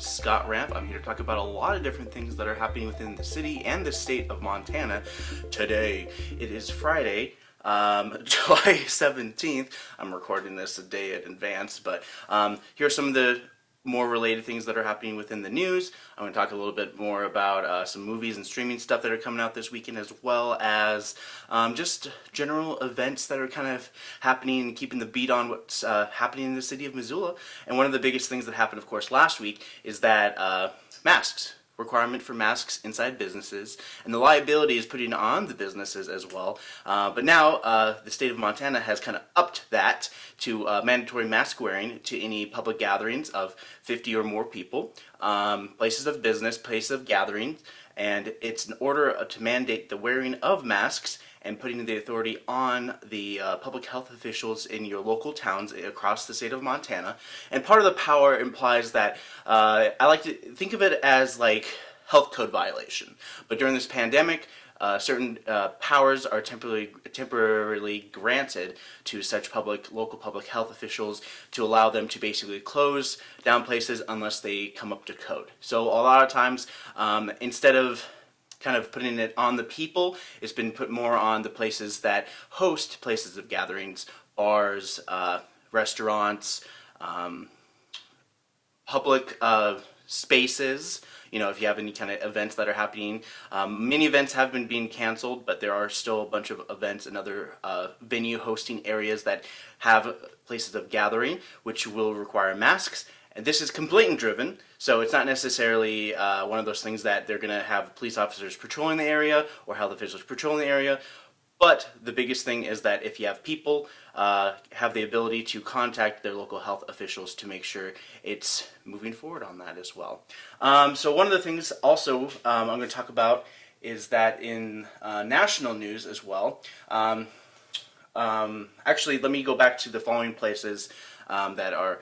Scott Ramp. I'm here to talk about a lot of different things that are happening within the city and the state of Montana today. It is Friday, um, July 17th. I'm recording this a day in advance, but um, here are some of the more related things that are happening within the news. I'm going to talk a little bit more about uh, some movies and streaming stuff that are coming out this weekend as well as um, just general events that are kind of happening and keeping the beat on what's uh, happening in the city of Missoula. And one of the biggest things that happened, of course, last week is that uh, masks requirement for masks inside businesses, and the liability is putting on the businesses as well. Uh, but now uh, the state of Montana has kind of upped that to uh, mandatory mask wearing to any public gatherings of 50 or more people, um, places of business, places of gatherings, and it's in order to mandate the wearing of masks and putting the authority on the uh, public health officials in your local towns across the state of Montana. And part of the power implies that uh, I like to think of it as like health code violation. But during this pandemic, uh, certain uh, powers are temporarily, temporarily granted to such public, local public health officials to allow them to basically close down places unless they come up to code. So a lot of times, um, instead of kind of putting it on the people. It's been put more on the places that host places of gatherings, bars, uh, restaurants, um, public uh, spaces. You know, if you have any kind of events that are happening. Um, many events have been being canceled, but there are still a bunch of events and other uh, venue hosting areas that have places of gathering, which will require masks. And this is complaint driven, so it's not necessarily uh, one of those things that they're going to have police officers patrolling the area or health officials patrolling the area. But the biggest thing is that if you have people uh, have the ability to contact their local health officials to make sure it's moving forward on that as well. Um, so one of the things also um, I'm going to talk about is that in uh, national news as well. Um, um actually, let me go back to the following places um, that are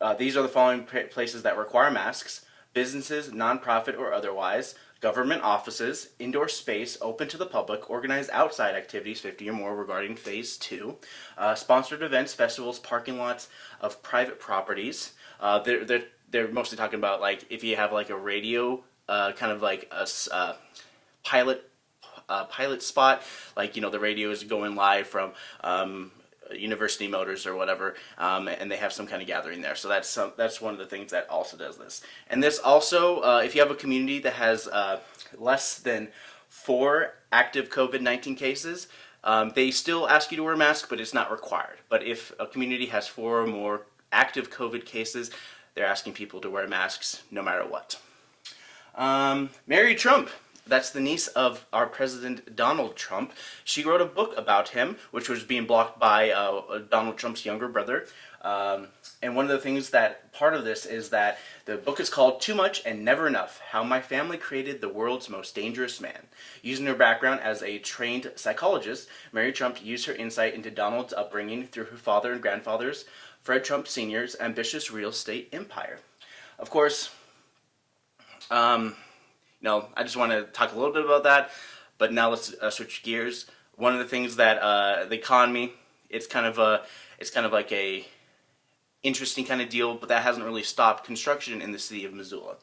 uh, these are the following places that require masks. Businesses, nonprofit or otherwise, government offices, indoor space open to the public, organized outside activities, 50 or more regarding phase two, uh, sponsored events, festivals, parking lots of private properties. Uh, they're, they're, they're mostly talking about like if you have like a radio, uh, kind of like a uh, pilot uh, pilot spot, like, you know, the radio is going live from um, University Motors or whatever, um, and they have some kind of gathering there. So that's some, that's one of the things that also does this. And this also, uh, if you have a community that has uh, less than four active COVID-19 cases, um, they still ask you to wear a mask, but it's not required. But if a community has four or more active COVID cases, they're asking people to wear masks no matter what. Um, Mary Trump that's the niece of our President Donald Trump. She wrote a book about him, which was being blocked by uh, Donald Trump's younger brother. Um, and one of the things that part of this is that the book is called Too Much and Never Enough How My Family Created the World's Most Dangerous Man. Using her background as a trained psychologist, Mary Trump used her insight into Donald's upbringing through her father and grandfather's, Fred Trump Sr.'s ambitious real estate empire. Of course, um, know, I just want to talk a little bit about that. But now let's uh, switch gears. One of the things that uh, the economy, it's kind of a, it's kind of like a interesting kind of deal, but that hasn't really stopped construction in the city of Missoula.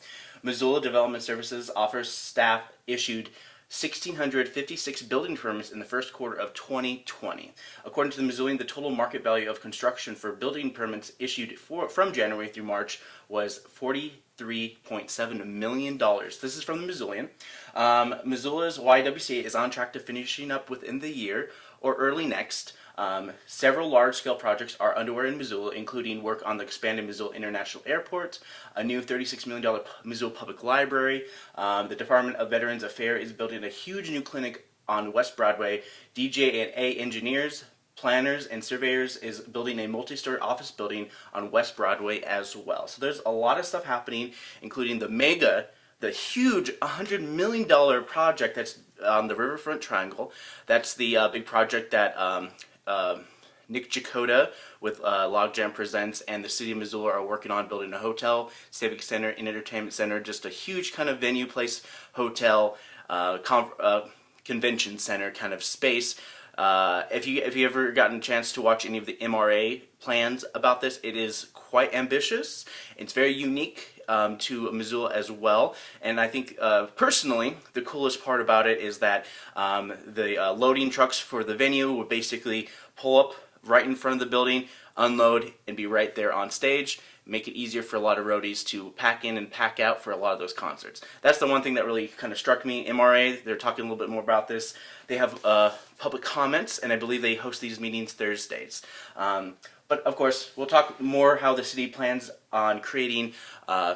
Missoula Development Services offers staff issued 1,656 building permits in the first quarter of 2020. According to the Missoulian, the total market value of construction for building permits issued for, from January through March was 43.7 million dollars. This is from the Missoulian. Um, Missoula's YWCA is on track to finishing up within the year or early next. Um, several large-scale projects are underway in Missoula, including work on the expanded Missoula International Airport, a new $36 million Missoula Public Library. Um, the Department of Veterans Affairs is building a huge new clinic on West Broadway. DJ&A Engineers, Planners, and Surveyors is building a multi-story office building on West Broadway as well. So there's a lot of stuff happening, including the mega the huge $100 million project that's on the Riverfront Triangle. That's the uh, big project that um, uh, Nick Checota with uh, Logjam Presents and the City of Missoula are working on building a hotel, civic center, and entertainment center, just a huge kind of venue place, hotel, uh, uh, convention center kind of space. Uh, if you if you ever gotten a chance to watch any of the MRA plans about this, it is quite ambitious. It's very unique um, to Missoula as well. And I think uh, personally, the coolest part about it is that um, the uh, loading trucks for the venue would basically pull up right in front of the building, unload, and be right there on stage make it easier for a lot of roadies to pack in and pack out for a lot of those concerts. That's the one thing that really kind of struck me. MRA, they're talking a little bit more about this. They have uh, public comments, and I believe they host these meetings Thursdays. Um, but of course, we'll talk more how the city plans on creating uh,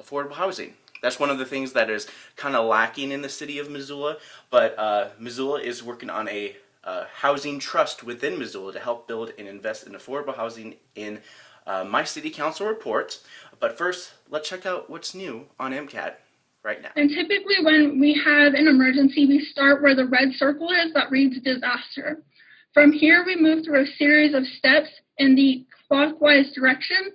affordable housing. That's one of the things that is kind of lacking in the city of Missoula, but uh, Missoula is working on a uh, housing trust within Missoula to help build and invest in affordable housing in uh, my city council report. But first, let's check out what's new on MCAT right now. And typically when we have an emergency, we start where the red circle is that reads disaster. From here, we move through a series of steps in the clockwise direction.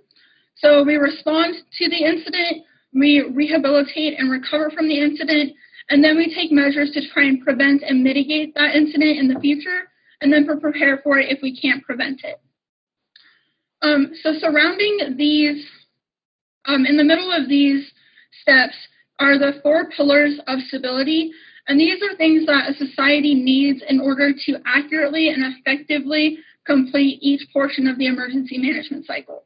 So we respond to the incident, we rehabilitate and recover from the incident, and then we take measures to try and prevent and mitigate that incident in the future, and then prepare for it if we can't prevent it. Um, so surrounding these, um, in the middle of these steps are the four pillars of stability. And these are things that a society needs in order to accurately and effectively complete each portion of the emergency management cycle.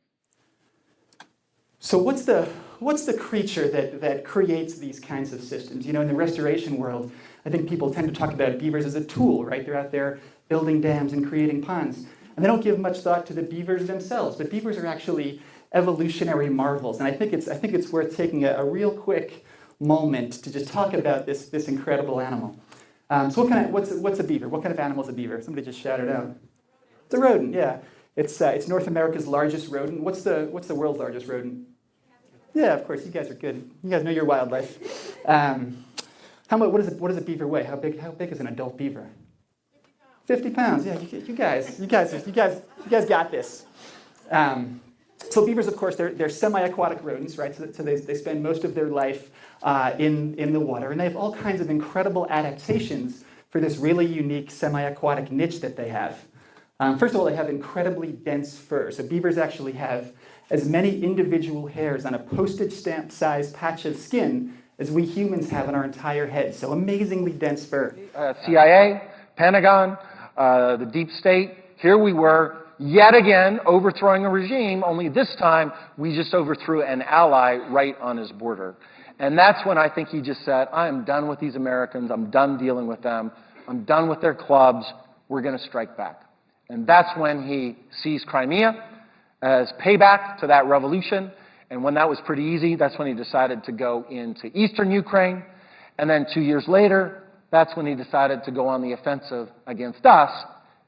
So what's the, what's the creature that, that creates these kinds of systems? You know, in the restoration world, I think people tend to talk about beavers as a tool, right? They're out there building dams and creating ponds. And they don't give much thought to the beavers themselves, but beavers are actually evolutionary marvels. And I think it's, I think it's worth taking a, a real quick moment to just talk about this, this incredible animal. Um, so what kind of, what's, what's a beaver? What kind of animal is a beaver? Somebody just shouted out. It's a rodent, yeah. It's, uh, it's North America's largest rodent. What's the, what's the world's largest rodent? Yeah, of course, you guys are good. You guys know your wildlife. Um, how much, what, is a, what does a beaver weigh? How big, how big is an adult beaver? 50 pounds. Yeah, you, you, guys, you guys, you guys, you guys got this. Um, so beavers, of course, they're, they're semi-aquatic rodents, right? So, so, they, they spend most of their life uh, in, in the water, and they have all kinds of incredible adaptations for this really unique semi-aquatic niche that they have. Um, first of all, they have incredibly dense fur. So beavers actually have as many individual hairs on a postage stamp size patch of skin as we humans have on our entire head. So amazingly dense fur. Uh, CIA, Pentagon, uh, the deep state. Here we were, yet again, overthrowing a regime, only this time we just overthrew an ally right on his border. And that's when I think he just said, I am done with these Americans. I'm done dealing with them. I'm done with their clubs. We're going to strike back. And that's when he seized Crimea as payback to that revolution. And when that was pretty easy, that's when he decided to go into eastern Ukraine. And then two years later, that's when he decided to go on the offensive against us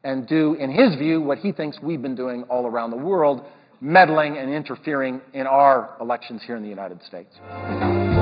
and do, in his view, what he thinks we've been doing all around the world, meddling and interfering in our elections here in the United States.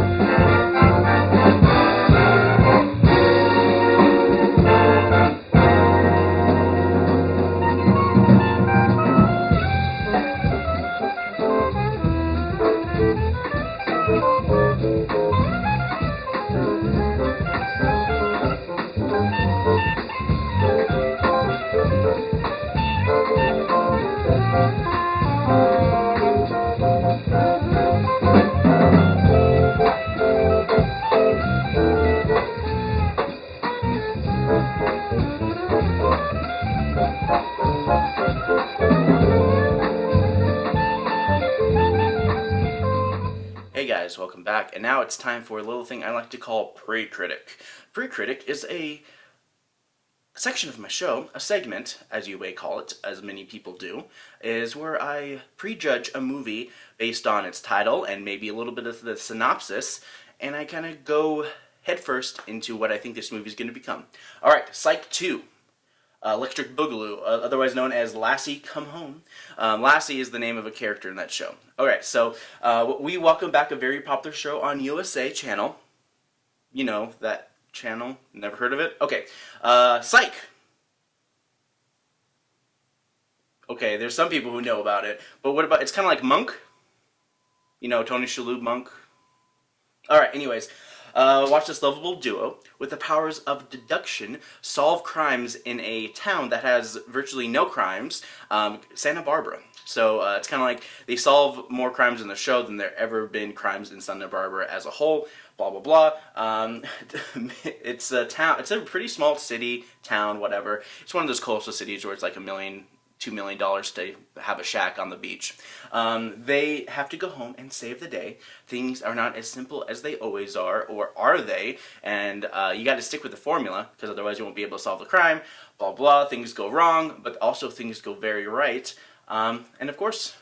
Guys, welcome back. And now it's time for a little thing I like to call Pre-Critic. Pre-Critic is a section of my show, a segment, as you may call it, as many people do, is where I prejudge a movie based on its title and maybe a little bit of the synopsis, and I kind of go headfirst into what I think this movie is going to become. Alright, Psych 2 uh, Electric Boogaloo, uh, otherwise known as Lassie Come Home. Um, Lassie is the name of a character in that show. Alright, so uh, we welcome back a very popular show on USA Channel. You know, that channel. Never heard of it? Okay. Uh, Psych. Okay, there's some people who know about it, but what about, it's kind of like Monk? You know, Tony Shalhoub Monk? Alright, anyways. Uh, watch this lovable duo, with the powers of deduction, solve crimes in a town that has virtually no crimes, um, Santa Barbara. So uh, it's kind of like they solve more crimes in the show than there ever been crimes in Santa Barbara as a whole. Blah blah blah. Um, it's a town. It's a pretty small city, town, whatever. It's one of those coastal cities where it's like a million, two million dollars to have a shack on the beach. Um, they have to go home and save the day. Things are not as simple as they always are, or are they? And uh, you got to stick with the formula because otherwise you won't be able to solve the crime. Blah blah. Things go wrong, but also things go very right. Um, and of course,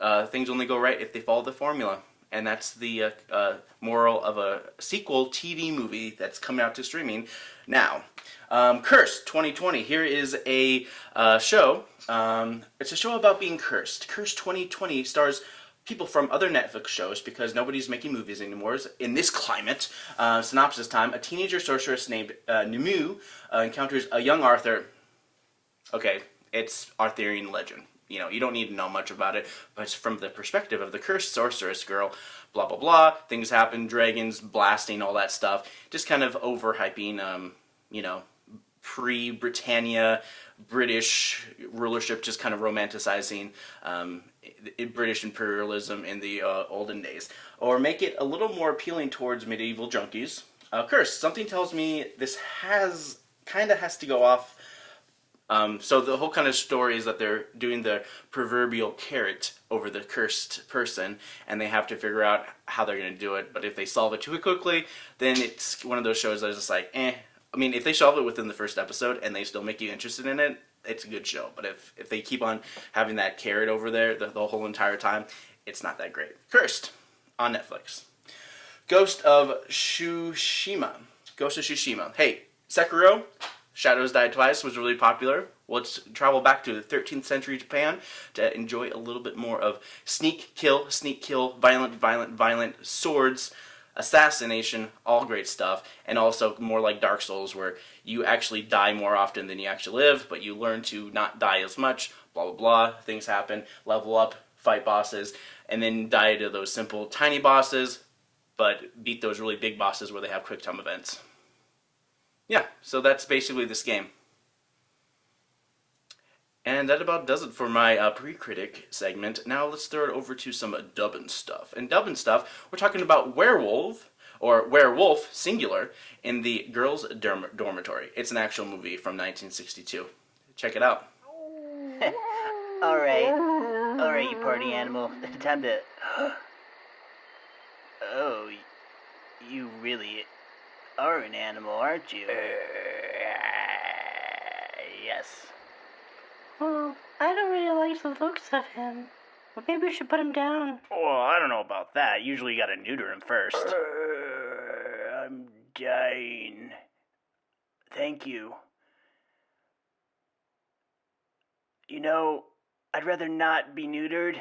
uh, things only go right if they follow the formula. And that's the uh, uh, moral of a sequel TV movie that's coming out to streaming now. Um, Cursed 2020. Here is a uh, show. Um, it's a show about being cursed. Cursed 2020 stars people from other Netflix shows because nobody's making movies anymore in this climate. Uh, synopsis time. A teenager sorceress named uh, Nimue uh, encounters a young Arthur. Okay, it's Arthurian legend you know, you don't need to know much about it, but from the perspective of the cursed sorceress girl, blah blah blah, things happen, dragons, blasting, all that stuff, just kind of overhyping, um, you know, pre-Britannia British rulership, just kind of romanticizing um, British imperialism in the uh, olden days, or make it a little more appealing towards medieval junkies. Uh, curse. Something tells me this has kind of has to go off um, so the whole kind of story is that they're doing the proverbial carrot over the cursed person, and they have to figure out how they're going to do it. But if they solve it too quickly, then it's one of those shows that's just like, eh. I mean, if they solve it within the first episode and they still make you interested in it, it's a good show. But if, if they keep on having that carrot over there the, the whole entire time, it's not that great. Cursed on Netflix. Ghost of Tsushima. Ghost of Tsushima. Hey, Sekiro, Shadows Die Twice was really popular. Let's travel back to the 13th century Japan to enjoy a little bit more of sneak, kill, sneak, kill, violent, violent, violent, swords, assassination, all great stuff, and also more like Dark Souls where you actually die more often than you actually live, but you learn to not die as much, blah, blah, blah, things happen, level up, fight bosses, and then die to those simple tiny bosses, but beat those really big bosses where they have quick time events yeah, so that's basically this game. And that about does it for my uh, pre-critic segment. Now let's throw it over to some dubbin stuff. And dubbin stuff, we're talking about Werewolf, or Werewolf, singular, in the Girls' dorm Dormitory. It's an actual movie from 1962. Check it out. Alright. Alright, you party animal. Time to... oh, you really are an animal, aren't you? Uh, yes. Well, I don't really like the looks of him. Well, maybe we should put him down. Well, I don't know about that. Usually you gotta neuter him first. Uh, I'm dying. Thank you. You know, I'd rather not be neutered.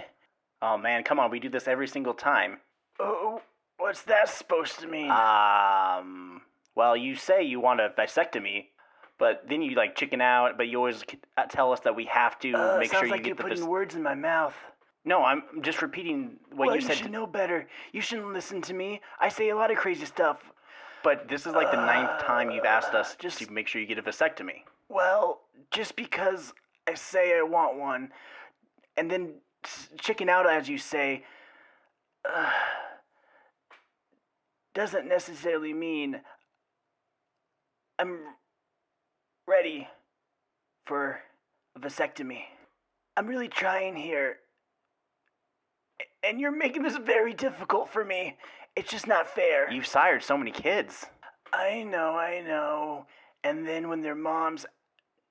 Oh man, come on, we do this every single time. Oh, What's that supposed to mean? Um, well, you say you want a vasectomy, but then you like chicken out, but you always uh, tell us that we have to uh, make sure you like get you're the. putting words in my mouth. No, I'm just repeating what well, you said. you should know better. You shouldn't listen to me. I say a lot of crazy stuff. But this is like the ninth time you've asked us just to make sure you get a vasectomy. Well, just because I say I want one, and then chicken out as you say. Uh, doesn't necessarily mean I'm ready for a vasectomy. I'm really trying here. And you're making this very difficult for me. It's just not fair. You've sired so many kids. I know, I know. And then when their moms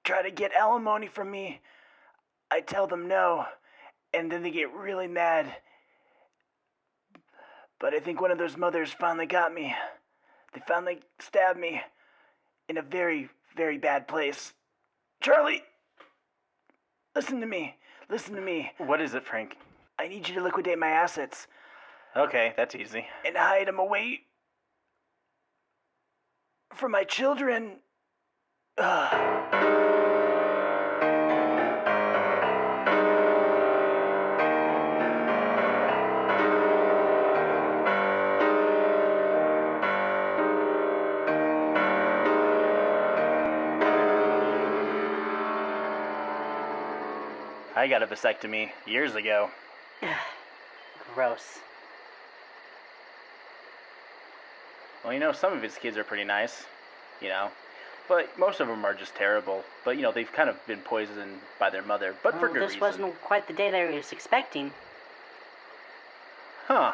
try to get alimony from me, I tell them no. And then they get really mad but I think one of those mothers finally got me. They finally stabbed me in a very, very bad place. Charlie, listen to me. Listen to me. What is it, Frank? I need you to liquidate my assets. Okay, that's easy. And hide them away from my children. Ugh. I got a vasectomy years ago. Gross. Well, you know, some of his kids are pretty nice, you know, but most of them are just terrible. But you know, they've kind of been poisoned by their mother, but for Well, good this reason. wasn't quite the day that I was expecting. Huh.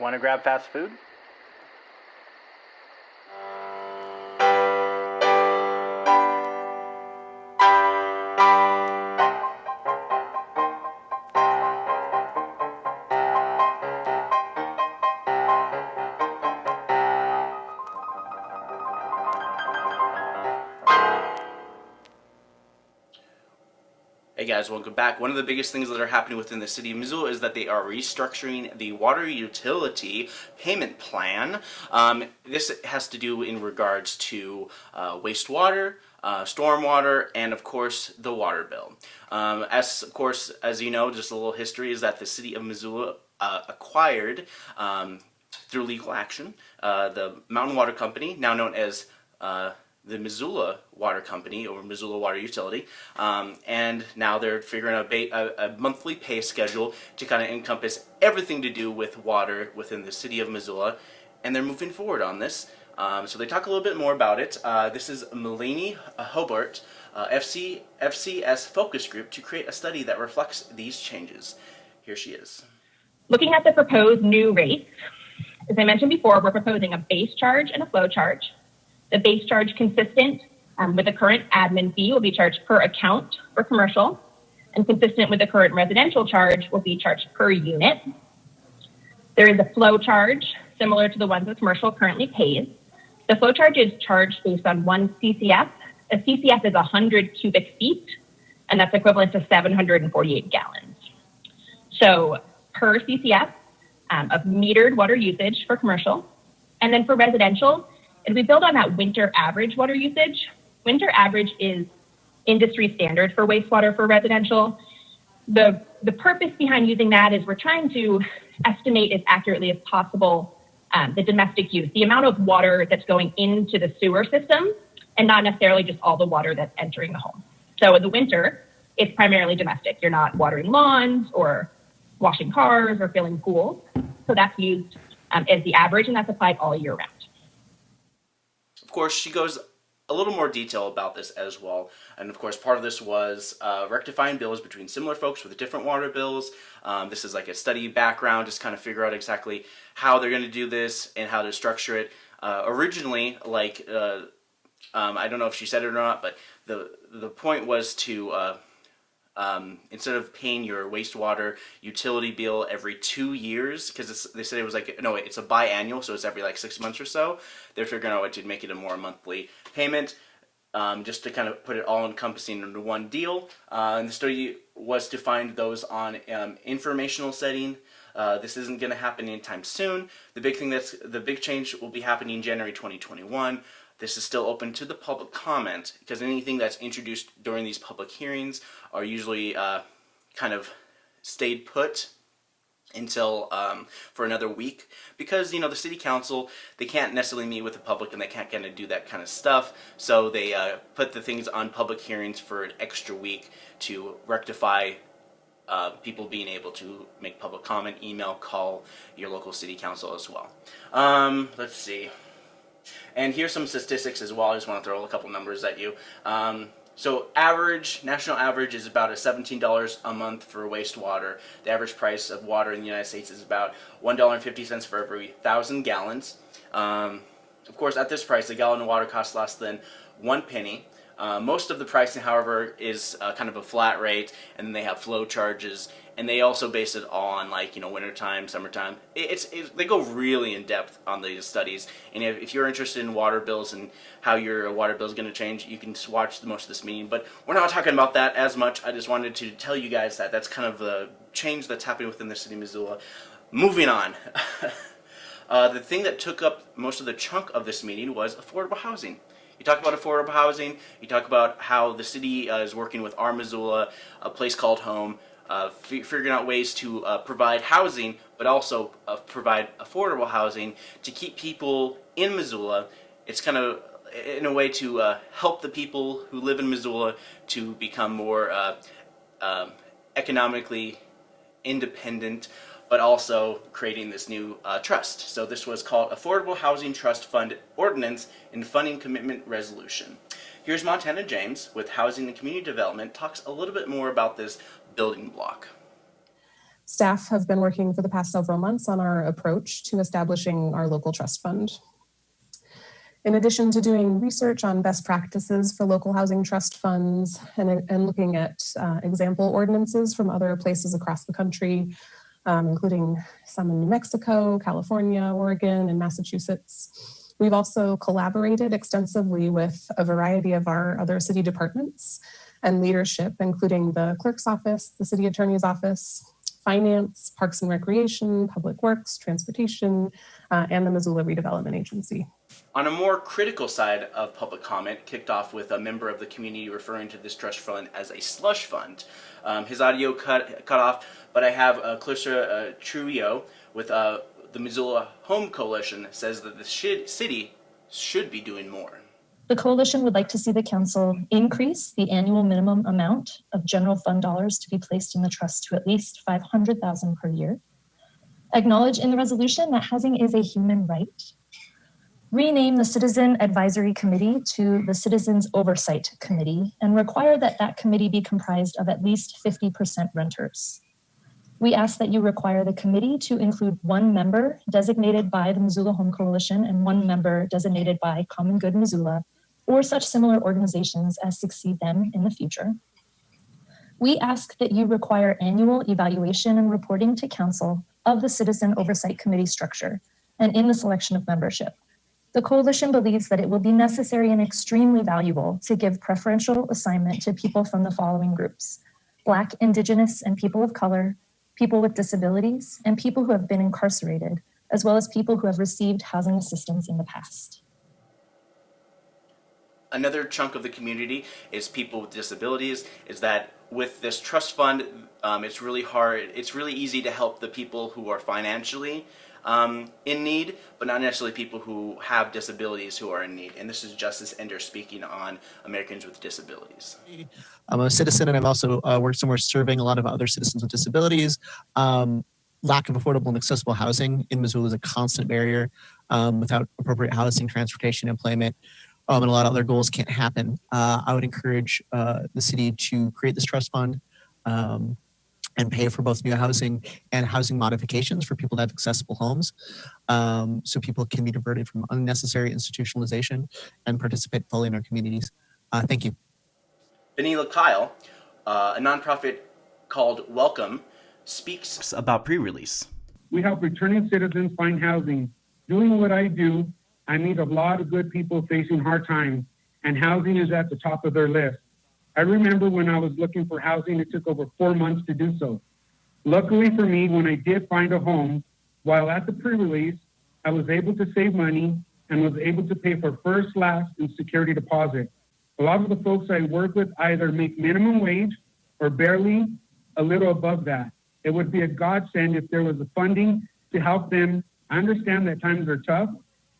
Want to grab fast food? Guys, welcome back. One of the biggest things that are happening within the city of Missoula is that they are restructuring the water utility payment plan. Um, this has to do in regards to uh, wastewater, uh, stormwater, and of course the water bill. Um, as of course, as you know, just a little history is that the city of Missoula uh, acquired um, through legal action uh, the Mountain Water Company, now known as uh, the Missoula Water Company or Missoula Water Utility, um, and now they're figuring out a, a, monthly pay schedule to kind of encompass everything to do with water within the city of Missoula, and they're moving forward on this. Um, so they talk a little bit more about it. Uh, this is Melanie Hobart, uh, FC, FCS focus group to create a study that reflects these changes. Here she is. Looking at the proposed new rates, as I mentioned before, we're proposing a base charge and a flow charge. The base charge consistent um, with the current admin fee will be charged per account for commercial, and consistent with the current residential charge will be charged per unit. There is a flow charge similar to the ones that commercial currently pays. The flow charge is charged based on one CCF. A CCF is 100 cubic feet, and that's equivalent to 748 gallons. So per CCF um, of metered water usage for commercial. And then for residential, it'll build on that winter average water usage. Winter average is industry standard for wastewater for residential. The, the purpose behind using that is we're trying to estimate as accurately as possible um, the domestic use, the amount of water that's going into the sewer system, and not necessarily just all the water that's entering the home. So in the winter, it's primarily domestic. You're not watering lawns or washing cars or filling pools. So that's used um, as the average, and that's applied all year round. Course, she goes a little more detail about this as well. And of course, part of this was uh, rectifying bills between similar folks with different water bills. Um, this is like a study background, just kind of figure out exactly how they're going to do this and how to structure it. Uh, originally, like uh, um, I don't know if she said it or not, but the the point was to uh, um, instead of paying your wastewater utility bill every two years, because they said it was like no, it's a biannual, so it's every like six months or so. They're figuring out what to make it a more monthly payment, um, just to kind of put it all encompassing into one deal. Uh, and the study was to find those on um, informational setting. Uh, this isn't going to happen anytime soon. The big thing that's the big change will be happening January 2021. This is still open to the public comment because anything that's introduced during these public hearings are usually uh, kind of stayed put until um, for another week. Because you know the city council they can't necessarily meet with the public and they can't kind of do that kind of stuff. So they uh, put the things on public hearings for an extra week to rectify uh, people being able to make public comment email call your local city council as well. Um, let's see and here's some statistics as well. I just want to throw a couple numbers at you. Um, so average, national average is about a $17 a month for wastewater. The average price of water in the United States is about $1.50 for every 1,000 gallons. Um, of course, at this price, a gallon of water costs less than one penny. Uh, most of the pricing, however, is uh, kind of a flat rate, and they have flow charges, and they also base it all on like you know wintertime, summertime. It, it's it, they go really in depth on these studies, and if, if you're interested in water bills and how your water bill is going to change, you can watch the most of this meeting. But we're not talking about that as much. I just wanted to tell you guys that that's kind of the change that's happening within the city of Missoula. Moving on. Uh, the thing that took up most of the chunk of this meeting was affordable housing. You talk about affordable housing, you talk about how the city uh, is working with our Missoula, a place called home, uh, figuring out ways to uh, provide housing, but also uh, provide affordable housing to keep people in Missoula. It's kind of in a way to uh, help the people who live in Missoula to become more uh, um economically independent, but also creating this new uh, trust. So this was called Affordable Housing Trust Fund Ordinance and Funding Commitment Resolution. Here's Montana James with Housing and Community Development talks a little bit more about this building block. Staff have been working for the past several months on our approach to establishing our local trust fund. In addition to doing research on best practices for local housing trust funds and, and looking at uh, example ordinances from other places across the country, um, including some in New Mexico, California, Oregon, and Massachusetts. We've also collaborated extensively with a variety of our other city departments and leadership, including the clerk's office, the city attorney's office, finance, parks and recreation, public works, transportation, uh, and the Missoula Redevelopment Agency. On a more critical side of public comment, kicked off with a member of the community referring to this trust fund as a slush fund. Um, his audio cut cut off, but I have uh, Clarissa uh, Trujillo with uh, the Missoula Home Coalition says that the shi- city should be doing more. The coalition would like to see the council increase the annual minimum amount of general fund dollars to be placed in the trust to at least 500,000 per year. Acknowledge in the resolution that housing is a human right. Rename the Citizen Advisory Committee to the Citizens Oversight Committee and require that that committee be comprised of at least 50% renters. We ask that you require the committee to include one member designated by the Missoula Home Coalition and one member designated by Common Good Missoula or such similar organizations as succeed them in the future. We ask that you require annual evaluation and reporting to council of the Citizen Oversight Committee structure and in the selection of membership. The coalition believes that it will be necessary and extremely valuable to give preferential assignment to people from the following groups Black, Indigenous, and people of color, people with disabilities, and people who have been incarcerated, as well as people who have received housing assistance in the past. Another chunk of the community is people with disabilities. Is that with this trust fund, um, it's really hard. It's really easy to help the people who are financially um, in need, but not necessarily people who have disabilities who are in need. And this is Justice Ender speaking on Americans with Disabilities. I'm a citizen and I've also uh, worked somewhere serving a lot of other citizens with disabilities. Um, lack of affordable and accessible housing in Missoula is a constant barrier. Um, without appropriate housing, transportation, employment, um, and a lot of other goals can't happen. Uh, I would encourage uh, the city to create this trust fund um, and pay for both new housing and housing modifications for people to have accessible homes um, so people can be diverted from unnecessary institutionalization and participate fully in our communities. Uh, thank you. Benila Kyle, uh, a nonprofit called Welcome, speaks about pre-release. We help returning citizens find housing. Doing what I do, I meet a lot of good people facing hard times, and housing is at the top of their list. I remember when I was looking for housing, it took over four months to do so. Luckily for me, when I did find a home, while at the pre-release, I was able to save money and was able to pay for first, last, and security deposit. A lot of the folks I work with either make minimum wage or barely a little above that. It would be a godsend if there was the funding to help them. I understand that times are tough,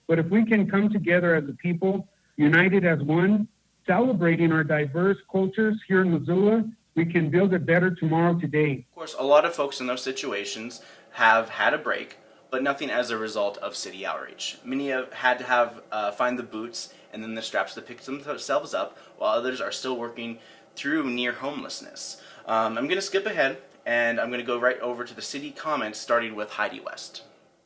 but if we can come together as a people, united as one, celebrating our diverse cultures here in Missoula, we can build a better tomorrow today. Of course, a lot of folks in those situations have had a break, but nothing as a result of city outreach. Many have had to have uh, find the boots and then the straps to pick themselves up, while others are still working through near homelessness. Um, I'm going to skip ahead and I'm going to go right over to the city comments, starting with Heidi West.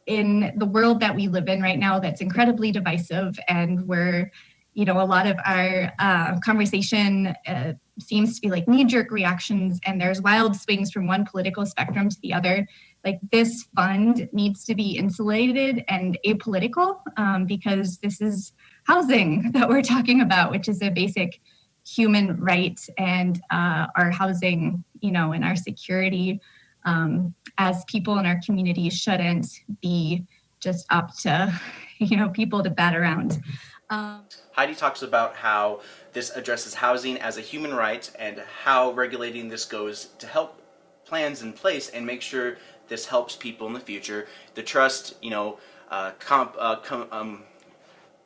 In the world that we live in right now, that's incredibly divisive, and where you know a lot of our uh, conversation uh, seems to be like knee-jerk reactions, and there's wild swings from one political spectrum to the other. Like this fund needs to be insulated and apolitical um, because this is housing that we're talking about, which is a basic human right and uh, our housing, you know, and our security um, as people in our community shouldn't be just up to, you know, people to bat around. Um, Heidi talks about how this addresses housing as a human right and how regulating this goes to help plans in place and make sure this helps people in the future. The trust, you know, uh, comp, uh, com, um,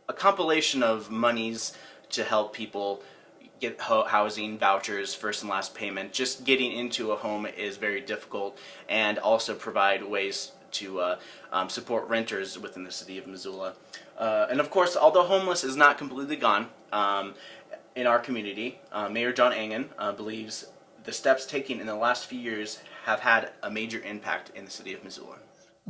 a compilation of monies to help people get ho- housing vouchers, first and last payment. Just getting into a home is very difficult, and also provide ways to uh, um, support renters within the city of Missoula. Uh, and of course, although homeless is not completely gone um, in our community, uh, Mayor John Engen uh, believes the steps taken in the last few years have had a major impact in the city of Missoula.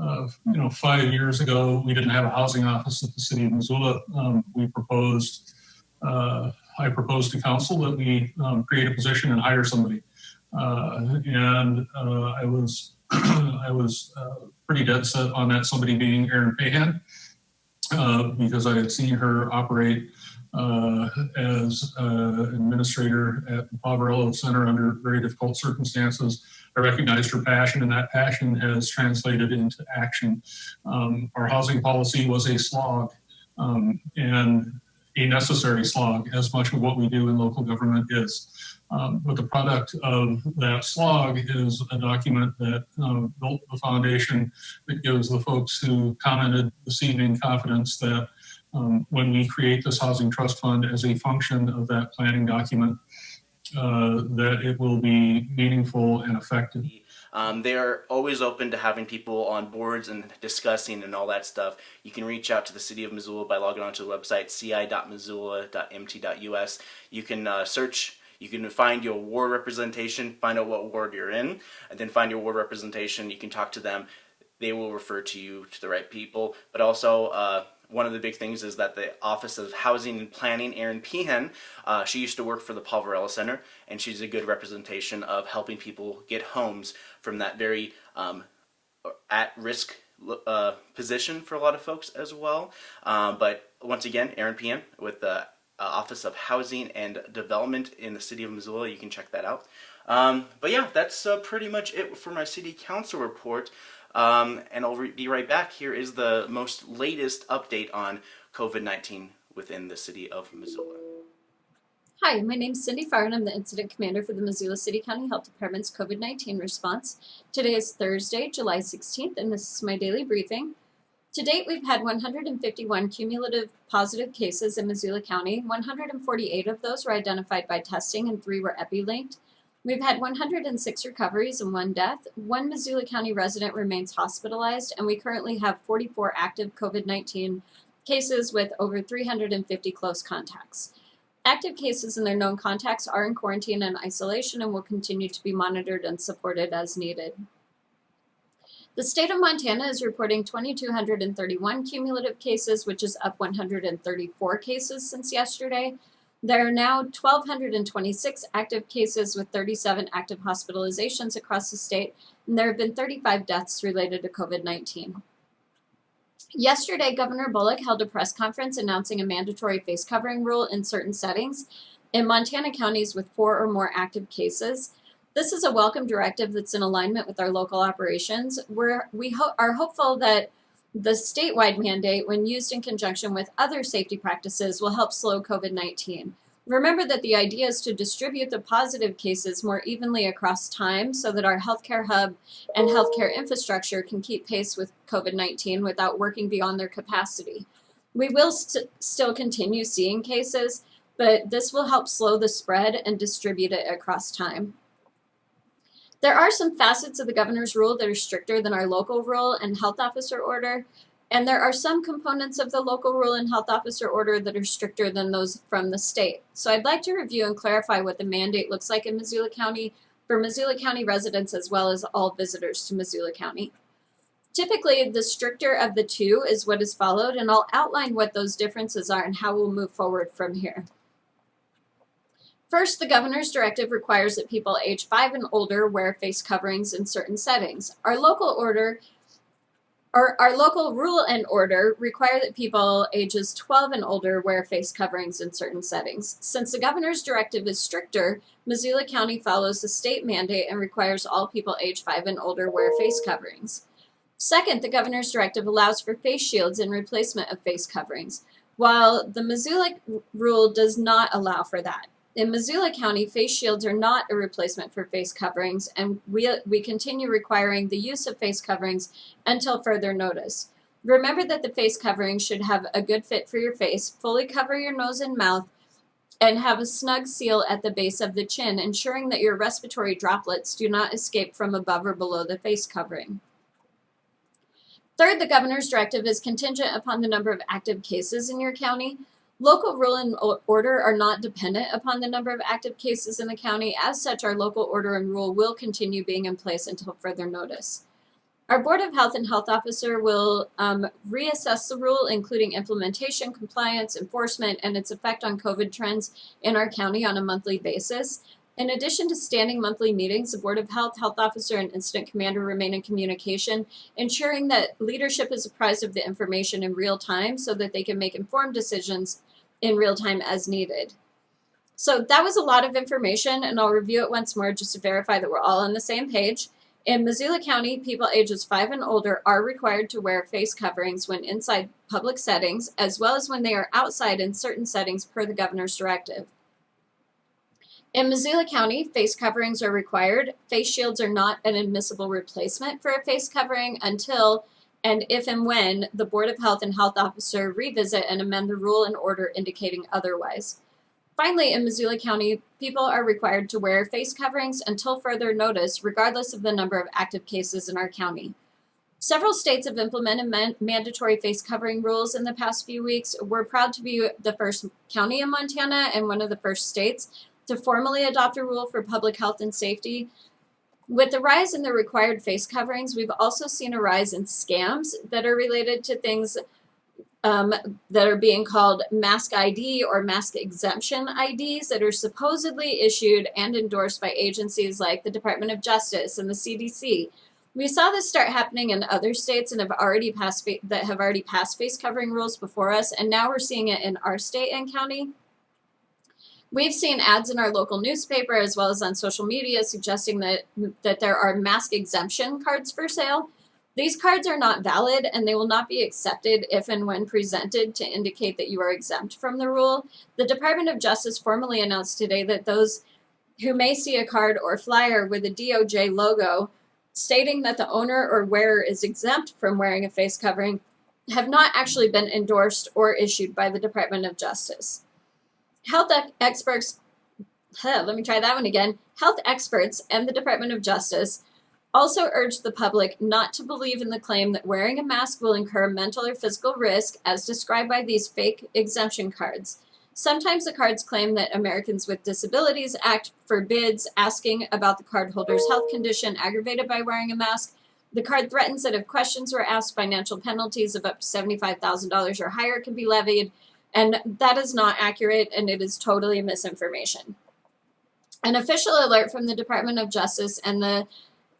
Uh, you know, five years ago, we didn't have a housing office at the city of Missoula. Um, we proposed, uh, I proposed to council that we um, create a position and hire somebody. And I was, I was pretty dead set on that somebody being Eran Pehan uh, because I had seen her operate uh, as uh, administrator at the Poverello Center under very difficult circumstances. I recognized her passion, and that passion has translated into action. Um, our housing policy was a slog um, and a necessary slog, as much of what we do in local government is. Um, but the product of that slog is a document that uh, built the foundation that gives the folks who commented this evening confidence that um, when we create this housing trust fund as a function of that planning document, uh, that it will be meaningful and effective. Um, they're always open to having people on boards and discussing and all that stuff. You can reach out to the City of Missoula by logging onto the website ci.missoula.mt.us. You can uh, search you can find your ward representation, find out what ward you're in, and then find your ward representation. You can talk to them. They will refer to you to the right people. But also, uh, one of the big things is that the Office of Housing and Planning, Eran Pehan, uh, she used to work for the Poverello Center, and she's a good representation of helping people get homes from that very um, at-risk uh, position for a lot of folks as well. Um, but once again, Eran Pehan with the uh, Office of Housing and Development in the City of Missoula. You can check that out. Um, but yeah, that's uh, pretty much it for my City Council report. Um, and I'll be right back. Here is the most latest update on COVID-19 within the City of Missoula. Hi, my name is Cindy Farr and I'm the Incident Commander for the Missoula City County Health Department's COVID-19 response. Today is Thursday, July 16th, and this is my daily briefing. To date, we've had 151 cumulative positive cases in Missoula County. 148 of those were identified by testing and three were epi-linked. We've had 106 recoveries and one death. One Missoula County resident remains hospitalized, and we currently have 44 active COVID-19 cases with over 350 close contacts. Active cases and their known contacts are in quarantine and isolation and will continue to be monitored and supported as needed. The state of Montana is reporting 2,231 cumulative cases, which is up 134 cases since yesterday. There are now 1,226 active cases with 37 active hospitalizations across the state, and there have been 35 deaths related to COVID-19. Yesterday, Governor Bullock held a press conference announcing a mandatory face covering rule in certain settings in Montana counties with four or more active cases. This is a welcome directive that's in alignment with our local operations. We're, we ho are hopeful that the statewide mandate, when used in conjunction with other safety practices, will help slow COVID-19. Remember that the idea is to distribute the positive cases more evenly across time so that our healthcare hub and healthcare infrastructure can keep pace with COVID-19 without working beyond their capacity. We will st still continue seeing cases, but this will help slow the spread and distribute it across time. There are some facets of the governor's rule that are stricter than our local rule and health officer order, and there are some components of the local rule and health officer order that are stricter than those from the state. So I'd like to review and clarify what the mandate looks like in Missoula County for Missoula County residents as well as all visitors to Missoula County. Typically, the stricter of the two is what is followed, and I'll outline what those differences are and how we'll move forward from here. First, the governor's directive requires that people age 5 and older wear face coverings in certain settings. Our local order our, our local rule and order require that people ages 12 and older wear face coverings in certain settings. Since the governor's directive is stricter, Missoula County follows the state mandate and requires all people age 5 and older wear face coverings. Second, the governor's directive allows for face shields in replacement of face coverings, while the Missoula rule does not allow for that. In Missoula County, face shields are not a replacement for face coverings, and we, we continue requiring the use of face coverings until further notice. Remember that the face covering should have a good fit for your face, fully cover your nose and mouth, and have a snug seal at the base of the chin, ensuring that your respiratory droplets do not escape from above or below the face covering. Third, the governor's directive is contingent upon the number of active cases in your county. Local rule and order are not dependent upon the number of active cases in the county. As such, our local order and rule will continue being in place until further notice. Our Board of Health and Health Officer will um, reassess the rule, including implementation, compliance, enforcement, and its effect on COVID trends in our county on a monthly basis. In addition to standing monthly meetings, the Board of Health, Health Officer, and Incident Commander remain in communication, ensuring that leadership is apprised of the information in real time so that they can make informed decisions in real time as needed. So that was a lot of information, and I'll review it once more just to verify that we're all on the same page. In Missoula County, people ages 5 and older are required to wear face coverings when inside public settings, as well as when they are outside in certain settings per the governor's directive. In Missoula County, face coverings are required. Face shields are not an admissible replacement for a face covering until and if and when the Board of Health and Health Officer revisit and amend the rule and order indicating otherwise. Finally, in Missoula County, people are required to wear face coverings until further notice, regardless of the number of active cases in our county. Several states have implemented man mandatory face covering rules in the past few weeks. We're proud to be the first county in Montana and one of the first states to formally adopt a rule for public health and safety. With the rise in the required face coverings, we've also seen a rise in scams that are related to things um, that are being called mask ID or mask exemption IDs that are supposedly issued and endorsed by agencies like the Department of Justice and the CDC. We saw this start happening in other states and have already passed that have already passed face covering rules before us, and now we're seeing it in our state and county. We've seen ads in our local newspaper as well as on social media suggesting that, that there are mask exemption cards for sale. These cards are not valid and they will not be accepted if and when presented to indicate that you are exempt from the rule. The Department of Justice formally announced today that those who may see a card or flyer with a DOJ logo stating that the owner or wearer is exempt from wearing a face covering have not actually been endorsed or issued by the Department of Justice. Health experts, huh, let me try that one again. Health experts and the Department of Justice also urged the public not to believe in the claim that wearing a mask will incur mental or physical risk as described by these fake exemption cards. Sometimes the cards claim that Americans with Disabilities Act forbids asking about the cardholder's health condition aggravated by wearing a mask. The card threatens that if questions were asked, financial penalties of up to $75,000 or higher can be levied. And that is not accurate and it is totally misinformation. An official alert from the Department of Justice and the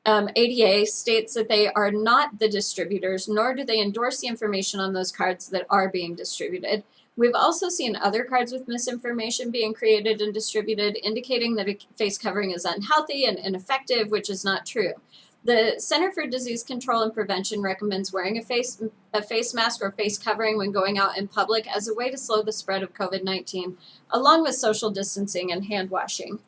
um, ADA states that they are not the distributors, nor do they endorse the information on those cards that are being distributed. We've also seen other cards with misinformation being created and distributed, indicating that a face covering is unhealthy and ineffective, which is not true. The Center for Disease Control and Prevention recommends wearing a face, a face mask or face covering when going out in public as a way to slow the spread of COVID-19, along with social distancing and hand washing.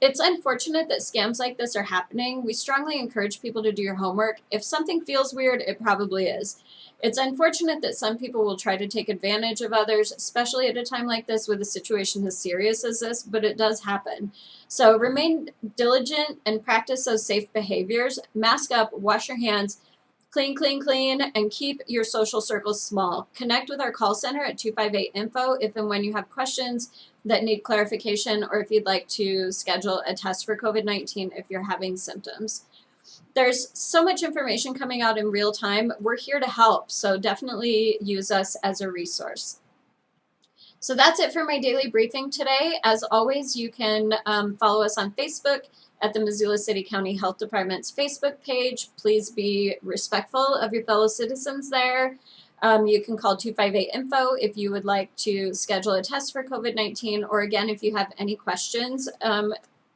It's unfortunate that scams like this are happening. We strongly encourage people to do your homework. If something feels weird, it probably is. It's unfortunate that some people will try to take advantage of others, especially at a time like this with a situation as serious as this, but it does happen. So remain diligent and practice those safe behaviors. Mask up, wash your hands, clean, clean, clean, and keep your social circles small. Connect with our call center at 258-INFO if and when you have questions that need clarification or if you'd like to schedule a test for COVID-19 if you're having symptoms. There's so much information coming out in real time. We're here to help, so definitely use us as a resource. So that's it for my daily briefing today. As always, you can um, follow us on Facebook at the Missoula City County Health Department's Facebook page. Please be respectful of your fellow citizens there. Um, you can call 258-INFO if you would like to schedule a test for COVID-19, or again, if you have any questions, um,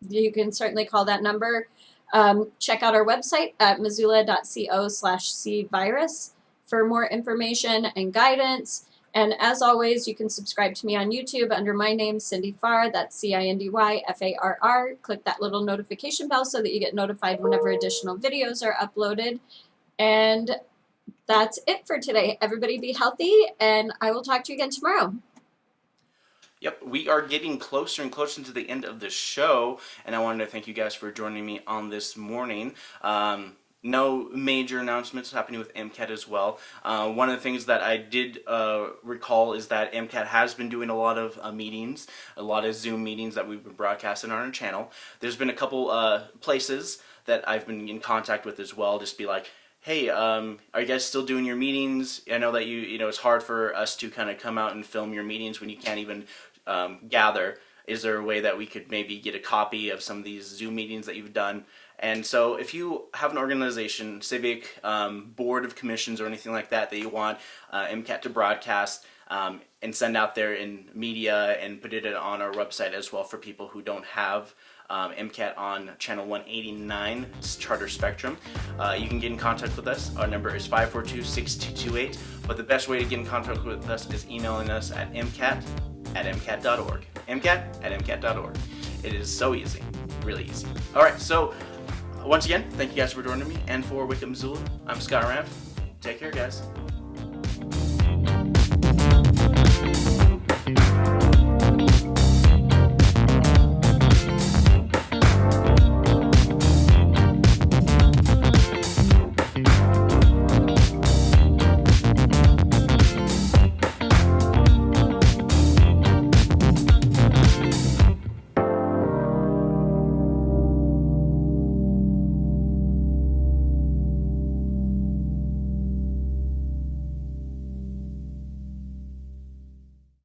you can certainly call that number. Um, check out our website at missoula.co slash cvirus for more information and guidance. And as always, you can subscribe to me on YouTube under my name, Cindy Farr. That's C-I-N-D-Y-F-A-R-R. Click that little notification bell so that you get notified whenever additional videos are uploaded. And that's it for today. Everybody be healthy, and I will talk to you again tomorrow. Yep, we are getting closer and closer to the end of the show, and I wanted to thank you guys for joining me on this morning. Um, no major announcements happening with MCAT as well. Uh, one of the things that I did uh, recall is that MCAT has been doing a lot of uh, meetings, a lot of Zoom meetings that we've been broadcasting on our channel. There's been a couple uh, places that I've been in contact with as well, just be like, hey, um, are you guys still doing your meetings? I know that you, you know, it's hard for us to kind of come out and film your meetings when you can't even um, gather. Is there a way that we could maybe get a copy of some of these Zoom meetings that you've done? And so if you have an organization, civic um, board of commissions or anything like that that you want uh, MCAT to broadcast um, and send out there in media and put it on our website as well for people who don't have um, MCAT on channel 189 Charter Spectrum. Uh, you can get in contact with us. Our number is 542-6228. But the best way to get in contact with us is emailing us at mcat at mcat.org. mcat at mcat.org. It is so easy, really easy. All right, so once again, thank you guys for joining me. And for Wickham Missoula, I'm Scott Ramp. Take care, guys.